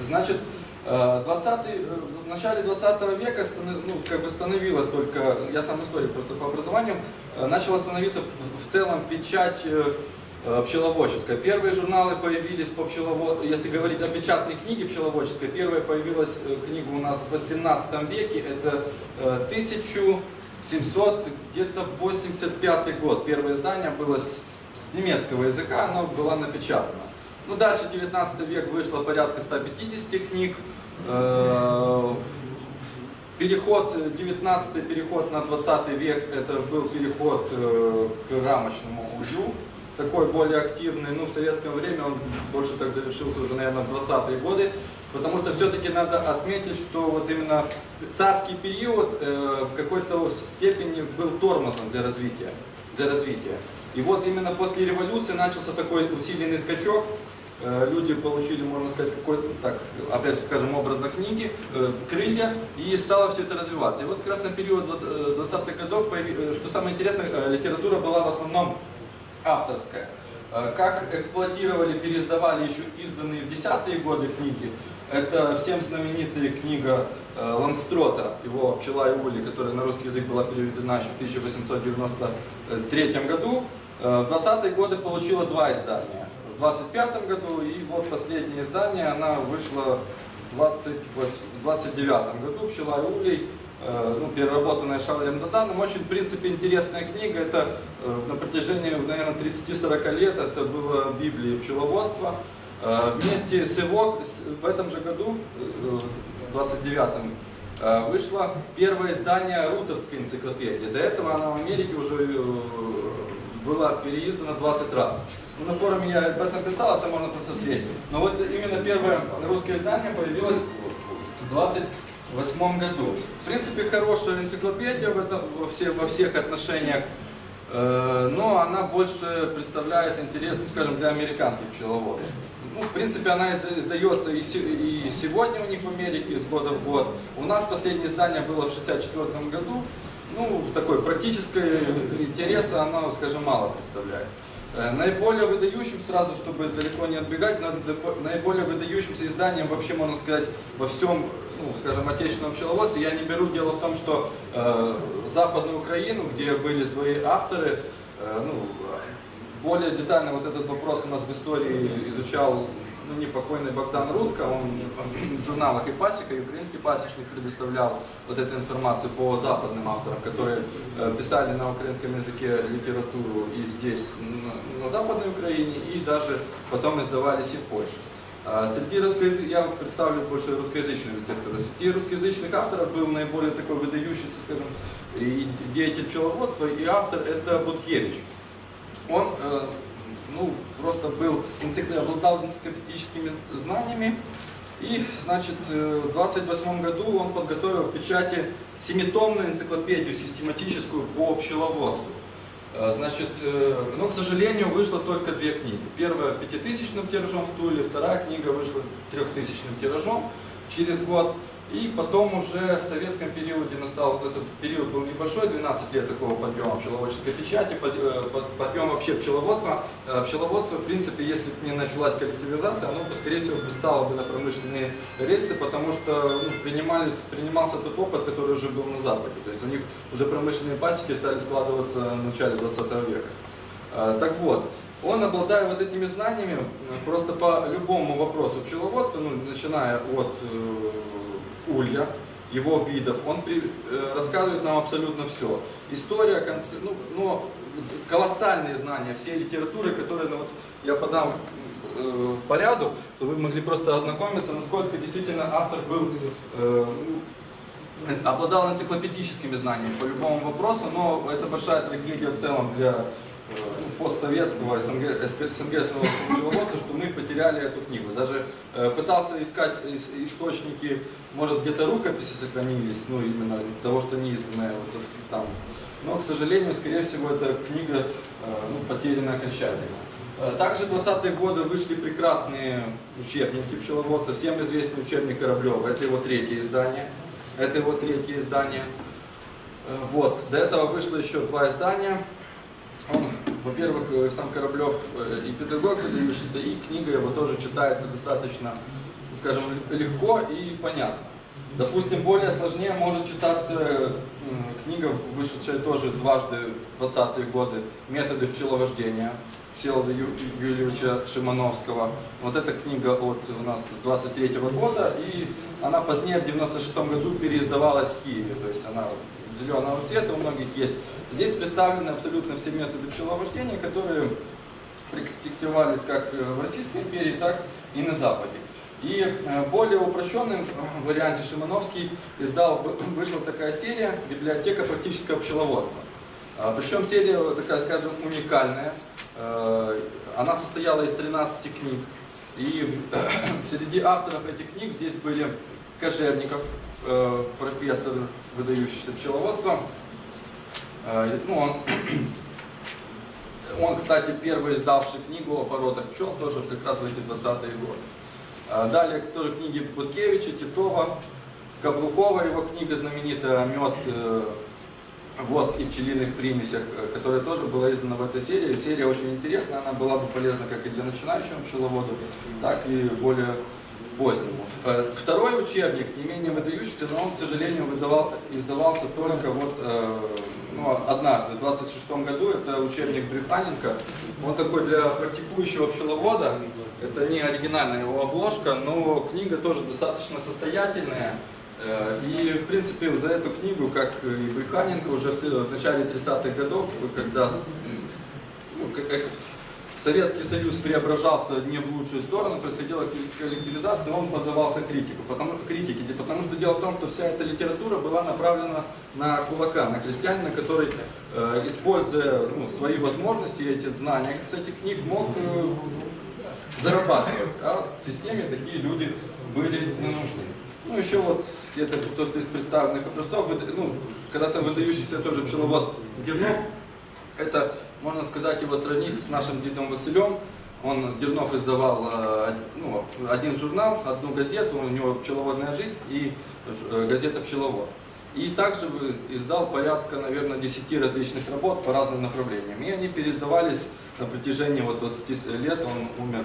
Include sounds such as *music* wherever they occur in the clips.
Значит, э, 20 э, в начале 20 века ну, как бы становилось только, я сам историк просто по образованию, э, начала становиться в целом печать э, э, пчеловодческая. Первые журналы появились по пчеловод, если говорить о печатной книге пчеловодческой, первая появилась э, книга у нас в 18 веке, это э, 1700, где-то 85 год. Первое издание было с, немецкого языка, оно было напечатано. Ну, дальше 19 век вышло порядка 150 книг. Э, Переход, э, 19 переход на 20 век, это был переход э, к рамочному улью, такой более активный. Ну, в советское время он больше так завершился уже, наверное, в 20-е годы, потому что все-таки надо отметить, что вот именно царский период э, в какой-то степени был тормозом для развития. Для развития. И вот именно после революции начался такой усиленный скачок, Э, люди получили, можно сказать, какой-то, так, опять же скажем, образно книги, э, крылья, и стало все это развиваться. И вот как раз на период вот, э, 20-х годов, что самое интересное, литература была в основном авторская. Э, Как эксплуатировали, переиздавали еще изданные в десятые годы книги, это всем знаменитая книга э, Лангстрота, его «Пчела и ули», которая на русский язык была переведена еще в 1893 году. Э, В 20-е годы получила два издания. В 25 году и вот последнее издание, она вышла в 28 29 году «Пчела и улей», ну, переработанная Шарлем Даданом. Очень, в принципе, интересная книга. Это э, на протяжении, наверное, 30-40 лет это было Библия пчеловодства. Э, Вместе с его, в этом же году, э, в 29-м, э, вышло первое издание Рутовской энциклопедии. До этого она в Америке уже э, была переиздана 20 раз. Ну, на форуме я об этом писал, это можно посмотреть. Но вот именно первое русское издание появилось в 28 году. В принципе, хорошая энциклопедия в этом, во, все, во всех отношениях, э, но она больше представляет интерес, ну, скажем, для американских пчеловодов. Ну, в принципе, она изда- издается и, и сегодня у них в Америке, с года в год. У нас последнее издание было в 64 году. Ну, такой практической интереса она, скажем, мало представляет. Э, Наиболее выдающим, сразу, чтобы далеко не отбегать, на- наиболее выдающимся изданием, вообще можно сказать, во всем, ну, скажем, отечественном пчеловодстве, я не беру дело в том, что э, Западную Украину, где были свои авторы, э, ну, более детально вот этот вопрос у нас в истории изучал ну, непокойный Богдан Рудко, он в журналах и пасека, и украинский пасечник предоставлял вот эту информацию по западным авторам, которые э, писали на украинском языке литературу и здесь, на, на Западной Украине, и даже потом издавались и в Польше. А Среди русскоязычных, я представлю больше русскоязычную литературу, среди русскоязычных авторов был наиболее такой выдающийся, скажем, и деятель пчеловодства, и автор это Буткевич. Он э, ну, просто был, энцикло- обладал энциклопедическими знаниями. И, значит, в 28 году он подготовил к печати семитомную энциклопедию систематическую по пчеловодству. Э, Значит, э, но, к сожалению, вышло только две книги. Первая пятитысячным тиражом в Туле, вторая книга вышла трехтысячным тиражом через год. И потом уже в советском периоде настал, этот период был небольшой, 12 лет такого подъема пчеловодческой печати, э, под- подъем вообще пчеловодства. Э, Пчеловодство, в принципе, если бы не началась коллективизация, оно бы, скорее всего, бы стало бы на промышленные рельсы, потому что ну, принимались, принимался тот опыт, который уже был на Западе. То есть у них уже промышленные пасеки стали складываться в начале 20 века. Э, Так вот, он, обладая вот этими знаниями, э, просто по любому вопросу пчеловодства, ну, начиная от э, улья, его видов, он при- э, рассказывает нам абсолютно все. История, конце, ну, но колоссальные знания всей литературы, которые ну, вот, я подам э, по ряду, то вы могли просто ознакомиться, насколько действительно автор был э, ну, обладал энциклопедическими знаниями по любому вопросу, но это большая трагедия в целом для ну, постсоветского СНГ, СНГского пчеловодства, что мы потеряли эту книгу. Даже э, пытался искать ис- источники, может где-то рукописи сохранились, ну именно того, что не изданное вот там. Но, к сожалению, скорее всего, эта книга э, ну, потеряна окончательно. Э, Также в 20-е годы вышли прекрасные учебники пчеловодца. Всем известный учебник Кораблева. Это его третье издание. Это его третье издание. Э, Вот. До этого вышло еще два издания. Он, во-первых, э, сам Кораблев э, и педагог выдающийся, и книга его тоже читается достаточно, скажем, легко и понятно. Допустим, более сложнее может читаться книга, вышедшая тоже дважды в 20-е годы «Методы пчеловождения» Всеволода Ю- Юрьевича Шимановского. Вот эта книга от у нас 23 года, и она позднее, в 96 году, переиздавалась в Киеве. То есть она зеленого цвета у многих есть. Здесь представлены абсолютно все методы пчеловождения, которые практиковались как э, в Российской империи, так и на Западе. И э, более упрощенном э, варианте Шимановский издал, вышла такая серия «Библиотека практического пчеловодства». А, Причем серия такая, скажем, уникальная. Она состояла из 13 книг. И *coughs* среди авторов этих книг здесь были Кожевников, э, профессор, выдающийся пчеловодством. Э, Ну, он, *clears throat* он, кстати, первый издавший книгу о породах пчел, тоже как раз в эти 20-е годы. А Далее тоже книги Буткевича, Титова, Каблукова, его книга знаменитая «Мед, э, воск и пчелиных примесях», э, которая тоже была издана в этой серии. Серия очень интересная, она была бы полезна как и для начинающего пчеловода, так и более позднему. Э, Второй учебник, не менее выдающийся, но он, к сожалению, выдавал, издавался только вот э, ну, однажды, в 26 году. Это учебник Брюханенко. Он такой для практикующего пчеловода. Это не оригинальная его обложка, но книга тоже достаточно состоятельная. Э, И, в принципе, за эту книгу, как и Брюханенко, уже в начале 30-х годов, когда Советский Союз преображался не в лучшую сторону, происходила коллек- коллективизация, он поддавался критику, потому, критике, потому что дело в том, что вся эта литература была направлена на кулака, на крестьянина, который, э, используя ну, свои возможности, эти знания этих книг, мог э, зарабатывать. А в системе такие люди были не нужны. Ну, еще вот где-то то, что из представленных образцов, ну, когда-то выдающийся тоже пчеловод Дернов, это, можно сказать, его сравнить с нашим дедом Василем. Он, Дернов издавал э, ну, один журнал, одну газету, у него «Пчеловодная жизнь» и э, газета «Пчеловод». И также издал порядка, наверное, 10 различных работ по разным направлениям. И они переиздавались на протяжении вот 20 лет. Он умер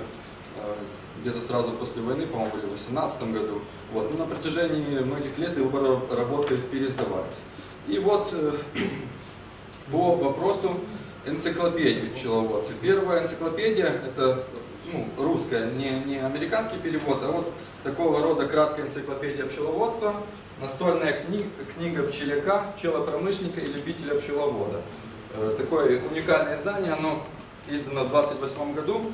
э, где-то сразу после войны, по-моему, в 18 году. Вот. Но на протяжении многих лет его ра- работы переиздавались. И вот *clears throat* по вопросу энциклопедии пчеловодства. Первая энциклопедия, это ну, русская, не, не американский перевод, а вот такого рода краткая энциклопедия пчеловодства, настольная кни- книга пчеляка, пчелопромышленника и любителя пчеловода. Э, Такое уникальное издание, оно издано в 28 году.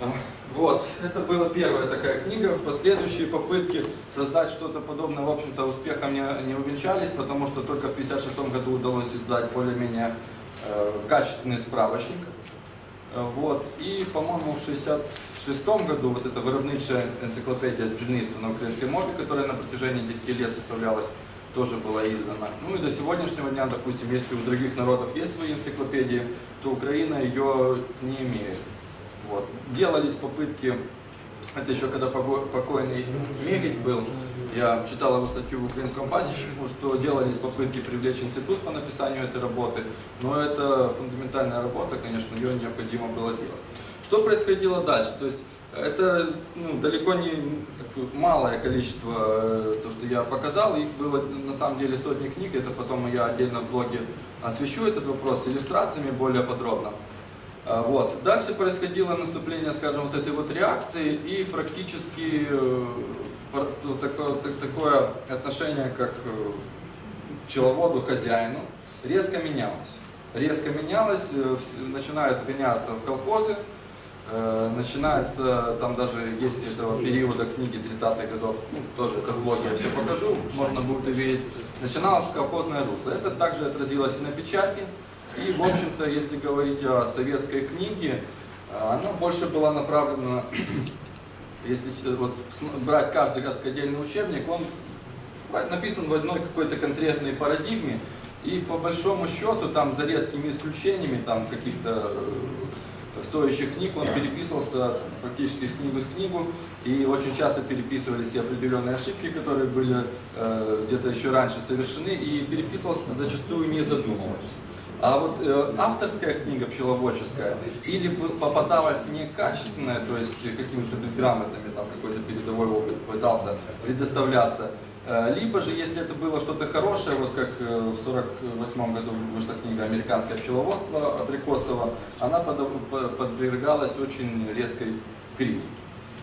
А, Вот, это была первая такая книга. Последующие попытки создать что-то подобное, в общем-то, успехом не, не увенчались, потому что только в 1956 году удалось издать более-менее э, качественный справочник. Э, Вот. И, по-моему, в 1966 году вот эта виробничая энциклопедия «Пшеница» на украинской мове, которая на протяжении 10 лет составлялась, тоже была издана. Ну и до сегодняшнего дня, допустим, если у других народов есть свои энциклопедии, то Украина ее не имеет. Вот. Делались попытки, это еще когда покойный Мегич был, я читал его статью в украинском пасечнику, что делались попытки привлечь институт по написанию этой работы, но это фундаментальная работа, конечно, ее необходимо было делать. Что происходило дальше? То есть это ну, далеко не малое количество, э, то, что я показал, их было на самом деле сотни книг, это потом я отдельно в блоге освещу этот вопрос с иллюстрациями более подробно. А, Вот. Дальше происходило наступление, скажем, вот этой вот реакции и практически э, вот такое, так- такое отношение как э, к пчеловоду, хозяину, резко менялось. Резко менялось, э, начинают сгоняться в колхозы, начинается, там даже есть этого периода книги 30-х годов, ну, тоже это в блоге я все покажу, можно будет увидеть, начиналось колхозное русло. Это также отразилось и на печати, и, в общем-то, если говорить о советской книге, она больше была направлена, *clears throat* если вот, брать каждый отдельный учебник, он написан в одной какой-то конкретной парадигме, и по большому счету, там за редкими исключениями, там каких-то э, стоящих книг, он переписывался практически с книгу в книгу, и очень часто переписывались и определенные ошибки, которые были э, где-то еще раньше совершены, и переписывался зачастую не задумываясь. А вот э, авторская книга пчеловодческая или попадалась некачественная, то есть какими-то безграмотными, там какой-то передовой опыт пытался предоставляться, э, либо же, если это было что-то хорошее, вот как э, в 48 году вышла книга «Американское пчеловодство» Абрикосова, она подвергалась очень резкой критике.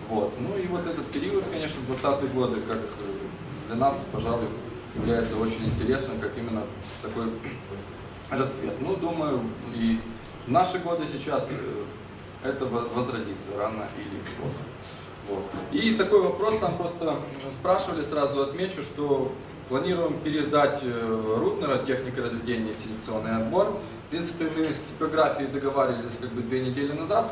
Вот. Ну и вот этот период, конечно, 20-е годы, как э, для нас, пожалуй, является очень интересным, как именно такой расцвет. Ну, думаю, и в наши годы сейчас э, это во- возродится рано или поздно. Вот. И такой вопрос там просто спрашивали, сразу отмечу, что планируем переиздать э, Рутнера «Техника разведения селекционный отбор». В принципе, мы с типографией договаривались как бы две недели назад.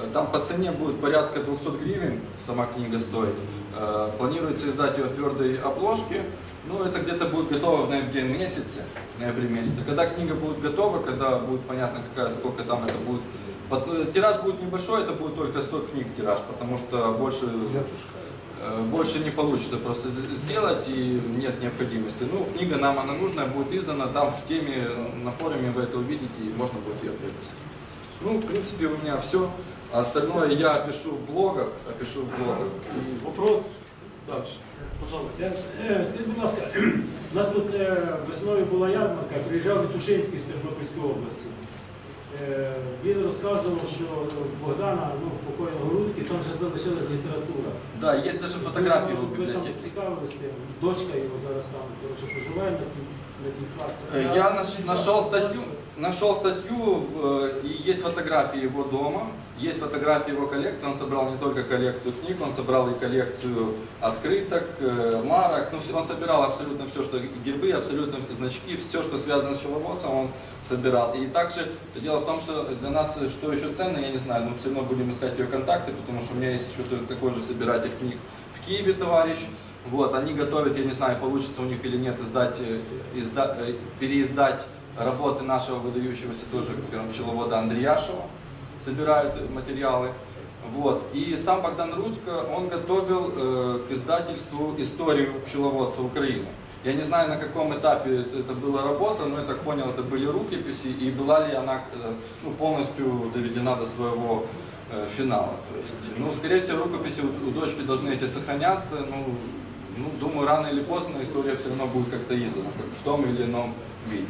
Э, Там по цене будет порядка 200 гривен сама книга стоить. Э, Планируется издать ее в твердой обложке. Ну, это где-то будет готово в ноябре месяце, в ноябре месяце. Когда книга будет готова, когда будет понятно, какая, сколько там это будет. Э, Тираж будет небольшой, это будет только 100 книг тираж, потому что больше, э, больше не получится просто сделать и нет необходимости. Ну, книга нам она нужная, будет издана, там в теме, на форуме вы это увидите и можно будет ее приобрести. Ну, в принципе, у меня все. Остальное я опишу в блогах, опишу в блогах. И Вопрос? Дальше. Пожалуйста. Е, Скажіть, будь ласка, у нас тут е, весною була ярмарка, приїжджав Вітушинський з Тернопільської області. Е, Він розказував, що Богдана, ну, покойного Рудки, там вже залишилась література. Да, есть даже фотографии ви, в ви там библиотеке. цікавились. Дочка його зараз там коротше, проживає на тій, на тій хаті. Я наш- нашел статью, нашел статью, в- и есть фотографии его дома, есть фотографии его коллекции. Он собрал не только коллекцию книг, он собрал и коллекцию открыток, э, марок. Ну, он собирал абсолютно все, что гербы, абсолютно значки, все, что связано с пчеловодством, он собирал. И также дело в том, что для нас, э, что еще ценно, я не знаю, но все равно будем искать ее контакты, потому что у меня есть еще такой же собиратель книг в Киеве, товарищ. Вот, они готовят, я не знаю, получится у них или нет, издать, э, изда- э, переиздать работы нашего выдающегося тоже, пчеловода Андреяшева, собирают материалы. Вот. И сам Богдан Рудько, он готовил э, к издательству историю пчеловодства Украины. Я не знаю, на каком этапе это была работа, но я так понял, это были рукописи, и была ли она э, ну, полностью доведена до своего э, финала. То есть, ну, скорее всего, рукописи у, у дочки должны эти сохраняться. Ну, ну, думаю, рано или поздно история все равно будет как-то издана, как в том или ином виде.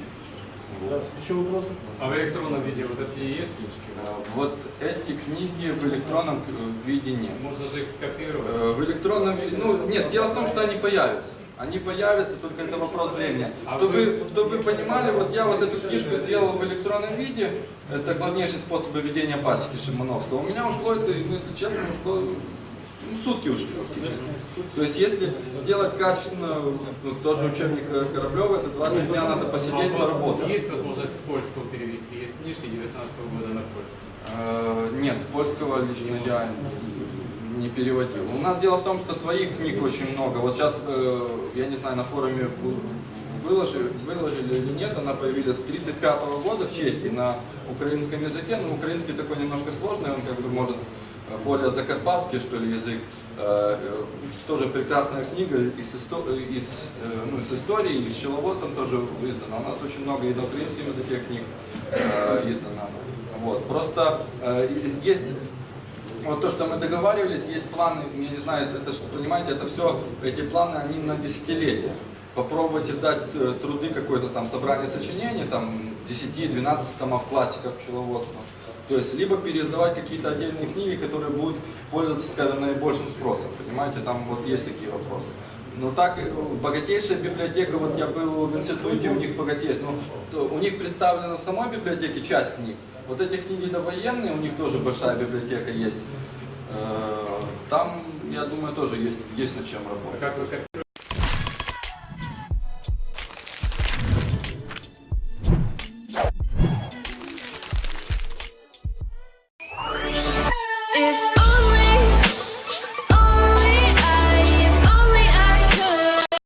Вот. Ще вопроси? А в электронном виде вот эти и есть книжки? Э, Вот эти книги в электронном э, виде нет. Можно же их скопировать. Э, В электронном виде, ну нет, дело в том, что они появятся. Они появятся, только это вопрос времени. А Чтобы вы- вы, чтобы вы понимали, вот я вот эту книжку сделал в электронном виде, это главнейший способ ведения пасеки Шимановского. У меня ушло это, ну, если честно, ушло ну, сутки ушли фактически. То есть если делать качественно, ну, тот же учебник э, Кораблева, это 2-3 дня надо посидеть, поработать. Есть возможность с польского перевести? Есть книжки 19 года на польском. Э, Нет, с польского лично я не переводил. У нас дело в том, что своих книг очень много. Вот сейчас, э, я не знаю, на форуме выложили, выложили или нет, она появилась с 35 года в Чехии на украинском языке. Но украинский такой немножко сложный, он как бы может более закарпатский, что ли, язык. Э, э, Тоже прекрасная книга из, исто- из, э, ну, с историей, и с пчеловодством тоже издана. У нас очень много и на украинском языке книг издано. Вот. Просто есть вот то, что мы договаривались, есть планы, я не знаю, это, что, понимаете, это все, эти планы, они на десятилетия. Попробовать издать э, труды, какое-то там собрание сочинений, там 10-12 томов классиков пчеловодства. То есть, либо переиздавать какие-то отдельные книги, которые будут пользоваться, скажем, наибольшим спросом. Понимаете, там вот есть такие вопросы. Но так, э, богатейшая библиотека, вот я был в институте, у них богатейшая, ну, то у них представлена в самой библиотеке часть книг. Вот эти книги довоенные, у них тоже большая библиотека есть. Э, Там, я думаю, тоже есть, есть над чем работать.